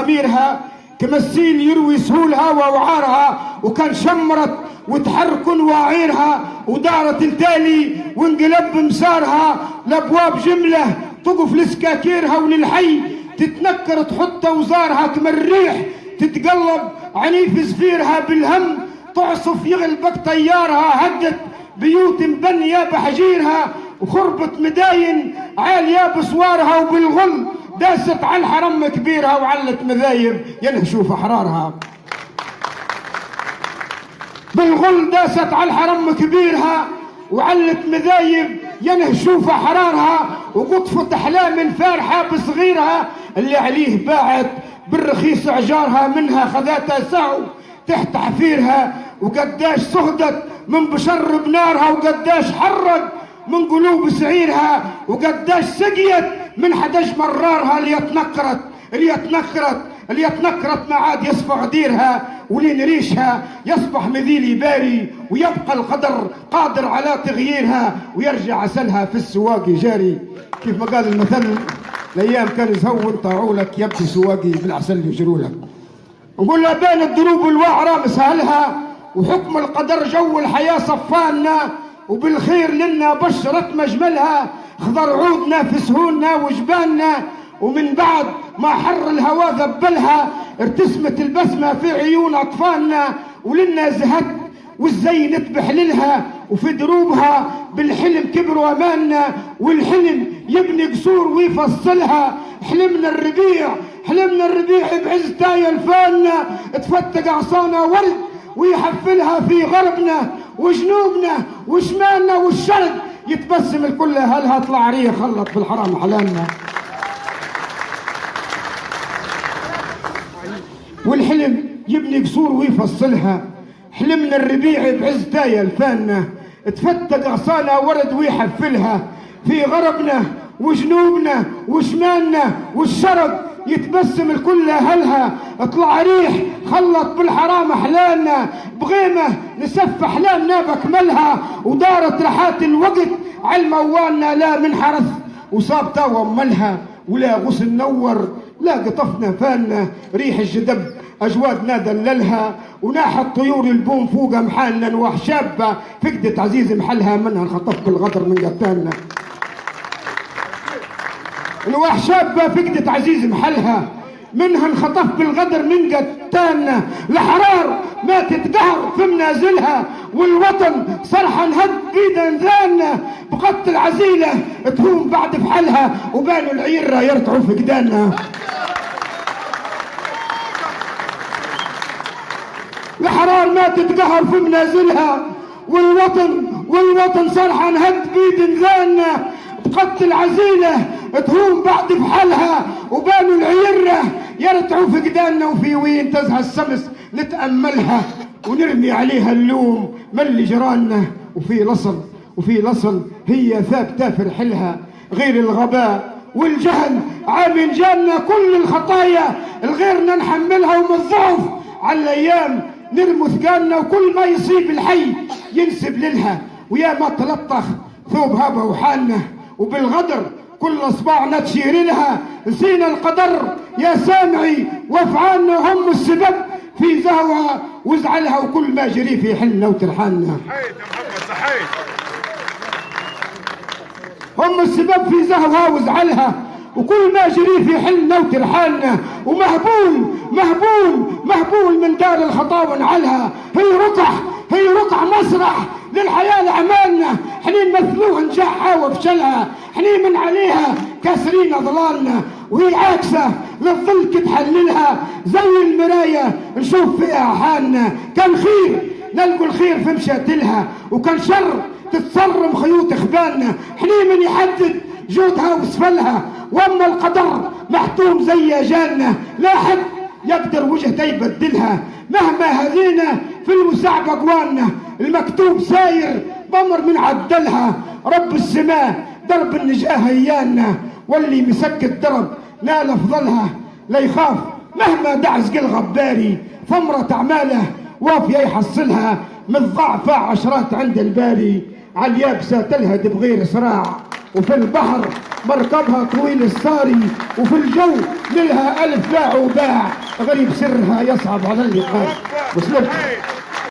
أميرها كمسين يروي سهولها ووعارها وكان شمرت وتحركن واعيرها ودارت التالي وانقلب مسارها. لأبواب جملة تقف لسكاكيرها وللحي تتنكر تحط أوزارها كما الريح تتقلب عنيف زفيرها بالهم تعصف يغلبك طيارها هدت بيوت مبنية بحجيرها وخربت مداين عالية بصوارها وبالغل. داست على الحرم كبيرها وعلت مذايب. ينهشوا في أحرارها. بالغل داست على الحرم كبيرها وعلت مذايب. ينهشوا في أحرارها وقطفت أحلام الفارحة بصغيرها. اللي عليه باعت بالرخيص عجارها منها خذاتها سعو تحت حفيرها. وقداش صهدت من بشر بنارها وقداش حرد من قلوب سعيرها وقداش سقيت من حدج مرارها اللي تنكرت اللي تنكرت اللي تنكرت ما عاد يصفى غديرها ولين ريشها يصبح مذيل باري ويبقى القدر قادر على تغييرها ويرجع عسلها في السواق جاري. كيف ما قال المثل الأيام كان يزهون طاعولك يبكي سواقي بالعسل يجرولك نقول بين الدروب الوعرة مسهلها وحكم القدر جو الحياة صفانا وبالخير لنا بشرت مجملها. خضر عودنا في سهولنا وجبالنا. ومن بعد ما حر الهوى ذبلها ارتسمت البسمة في عيون أطفالنا. ولنا زهت والزينت بحللها وفي دروبها بالحلم كبروا أماننا. والحلم يبني قصور ويفصلها. حلمنا الربيع حلمنا الربيع بعز تاي الفاننا تفتق عصانا ورد ويحفلها في غربنا. وجنوبنا وشمالنا والشرق يتبسم الكل. هلها طلع ريح خلط في الحرام حلالنا؟ والحلم يبني قصور ويفصلها. حلمنا الربيع بعز تاي الفاننا تفتق عصانا ورد ويحفلها. في غربنا وجنوبنا وشمالنا والشرق يتبسم الكل اهلها اطلع ريح خلط بالحرام أحلامنا. بغيمة نسف أحلامنا بكملها ودارت رحات الوقت على موالنا لا من حرث وصاب توا ملها ولا غسل نور لا قطفنا فالنا ريح الجدب أجوادنا دللها. وناحت طيور البوم فوق محالنا شابة فقدت عزيز محلها. منها انخطف بالغدر من قتالنا. نواح شابة فقدت عزيز محلها منها انخطف بالغدر من قتالنا الحرار ما تتقهر في منازلها والوطن صرحة انهد بيد انذاننا بقتل عزيلة تهون بعد فحلها وبانوا العيرة يرتعوا في قداننا الحرار ما تتقهر في منازلها والوطن والوطن صرحة انهد بيد انذاننا بقتل عزيلة تهون بعد بحالها وبانوا العيرة. يرتعوا في قداننا وفي وين تزهى السمس نتأملها ونرمي عليها اللوم. من اللي جرالنا وفي لصل وفي لصل هي ثابتة في رحلها. غير الغباء والجهل عامل جالنا كل الخطايا. الغيرنا نحملها ومن الضعف على الأيام نرمي ثقالنا وكل ما يصيب الحي ينسب لها ويا ما تلطخ ثوب هبة وحالنا. وبالغدر كل اصبعنا تشير لها. نسينا القدر. يا سامعي وافعالنا هم السبب. في زهوها وزعلها وكل ما جري في حلنا وترحالنا. محمد هم السبب في زهوها وزعلها وكل ما جري في حلنا وترحالنا. ومهبول مهبول مهبول من دار الخطا ونعلها. هي رقح هي رقع مسرح للحياة لعمالنا حنين مثلوها نجاحها وفشلها. حنين من عليها كاسرين أضلالنا وهي عاكسة للظل تحللها. زي المراية نشوف فيها حالنا. كان خير نلقوا الخير في مشاتلها وكان شر تتصرم خيوط اخبالنا حنين من يحدد جودها وسفلها. وأما القدر محتوم زي أجالنا لا حد يقدر وجهته يبدلها. مهما هذينا في المساعبة قوالنا المكتوب ساير بمر من عدلها. رب السماء درب النجاة ايانا واللي مسك الدرب نال أفضلها. لا يخاف مهما دعس قل غباري ثمرة أعماله وافية يحصلها من ضعفة عشرات عند الباري على اليابسة تلهد بغير صراع. وفي البحر مركبها طويل الساري وفي الجو لها ألف باع وباع. غريب سرها يصعب على اللقاء. مسلمت